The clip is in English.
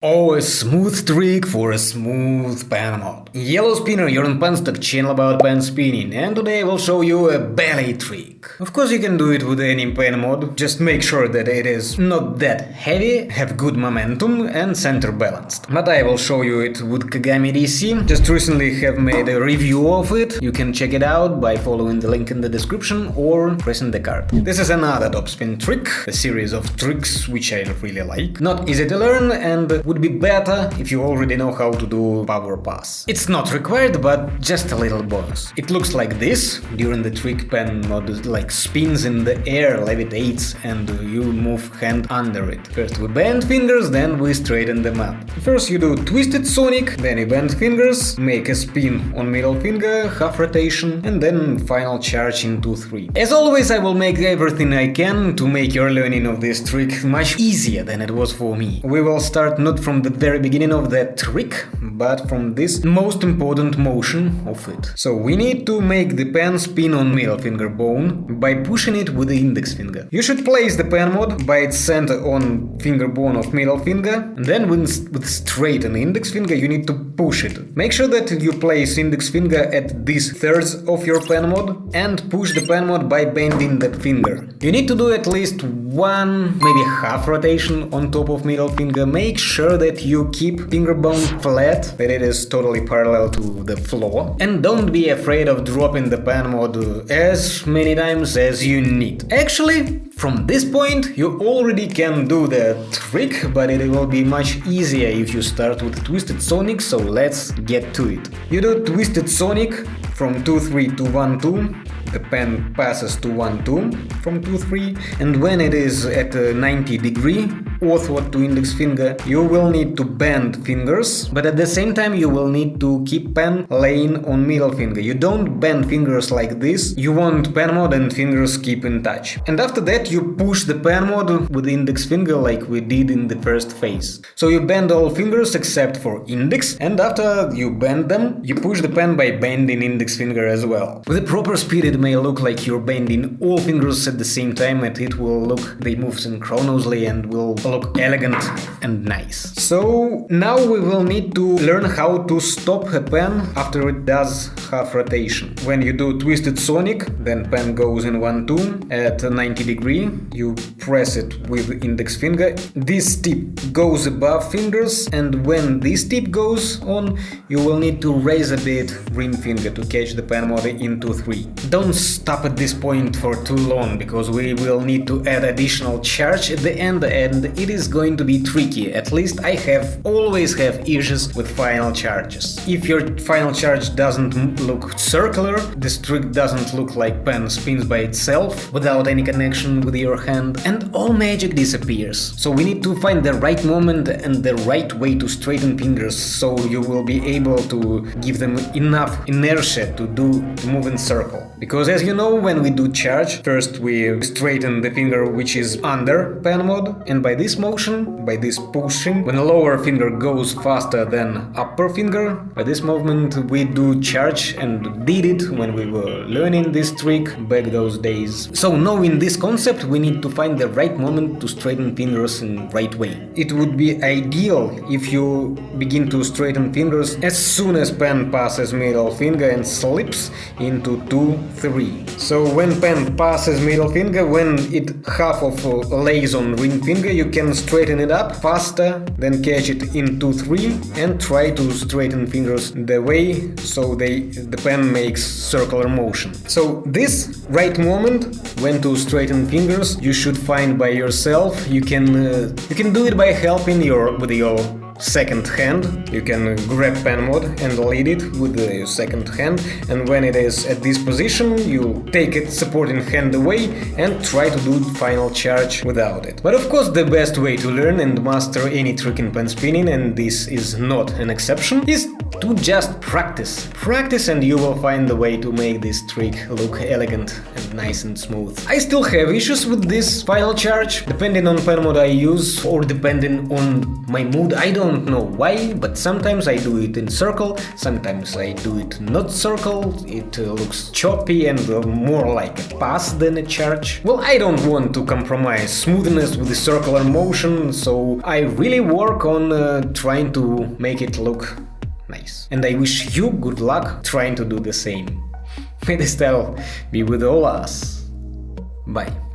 Oh, a smooth trick for a smooth pen mod. Yellow Spinner, you're on Penstock, channel about pen spinning, and today I will show you a belly trick. Of course you can do it with any pen mod, just make sure that it is not that heavy, have good momentum and center balanced. But I will show you it with Kagami DC, just recently have made a review of it, you can check it out by following the link in the description or pressing the card. This is another topspin trick, a series of tricks which I really like. Not easy to learn and would be better if you already know how to do power pass. It's not required, but just a little bonus. It looks like this during the trick pen mod, like spins in the air, levitates, and you move hand under it. First we bend fingers, then we straighten them up. First you do twisted sonic, then you bend fingers, make a spin on middle finger, half rotation, and then final charge in 2-3. As always, I will make everything I can to make your learning of this trick much easier than it was for me. We will start not from the very beginning of that trick, but from this most important motion of it. So we need to make the pen spin on middle finger bone by pushing it with the index finger. You should place the pen mod by its center on finger bone of middle finger, and then with, with straighten index finger you need to push it. Make sure that you place index finger at this thirds of your pen mod and push the pen mod by bending that finger. You need to do at least one, maybe half rotation on top of middle finger. Make sure that you keep finger bone flat, that it is totally parallel to the floor. And don't be afraid of dropping the pen mod as many times as you need. Actually, from this point you already can do the trick, but it will be much easier if you start with Twisted Sonic, so let's get to it. You do Twisted Sonic from 2-3 to 1-2, the pen passes to 1-2 from 2-3 and when it is at uh, 90 degree ortho to index finger. You will need to bend fingers but at the same time you will need to keep pen laying on middle finger. You don't bend fingers like this. You want pen mod and fingers keep in touch. And after that you push the pen mod with index finger like we did in the first phase. So you bend all fingers except for index and after you bend them you push the pen by bending index finger as well. With the proper speed it may look like you're bending all fingers at the same time and it will look they move synchronously and will look elegant and nice. So now we will need to learn how to stop a pen after it does half rotation. When you do twisted sonic, then pen goes in one tune at 90 degree, you press it with index finger, this tip goes above fingers and when this tip goes on, you will need to raise a bit ring finger to catch the pen mod into 3. Don't stop at this point for too long, because we will need to add additional charge at the end and it is going to be tricky, at least I have always have issues with final charges. If your final charge doesn't look circular, this trick doesn't look like pen spins by itself, without any connection with your hand, and all magic disappears. So we need to find the right moment and the right way to straighten fingers, so you will be able to give them enough inertia to do to move in circle. Because as you know, when we do charge, first we straighten the finger which is under pen mod, and by this motion, by this pushing, when lower finger goes faster than upper finger, by this movement we do charge and did it when we were learning this trick back those days. So knowing this concept, we need to find the right moment to straighten fingers in right way. It would be ideal if you begin to straighten fingers as soon as pen passes middle finger and slips into 2 3. So when pen passes middle finger, when it half of lays on ring finger, you can straighten it up faster, then catch it in 2-3 and try to straighten fingers the way so they the pen makes circular motion. So this right moment when to straighten fingers you should find by yourself. You can uh, you can do it by helping your with your second hand. You can grab pen mod and lead it with the second hand and when it is at this position you take it supporting hand away and try to do final charge without it. But of course the best way to learn and master any trick in pen spinning and this is not an exception is to just practice. Practice and you will find the way to make this trick look elegant nice and smooth. I still have issues with this final charge, depending on pen mod I use or depending on my mood, I don't know why, but sometimes I do it in circle, sometimes I do it not circle, it uh, looks choppy and uh, more like a pass than a charge. Well, I don't want to compromise smoothness with the circular motion, so I really work on uh, trying to make it look nice. And I wish you good luck trying to do the same. May the style be with all us. Bye.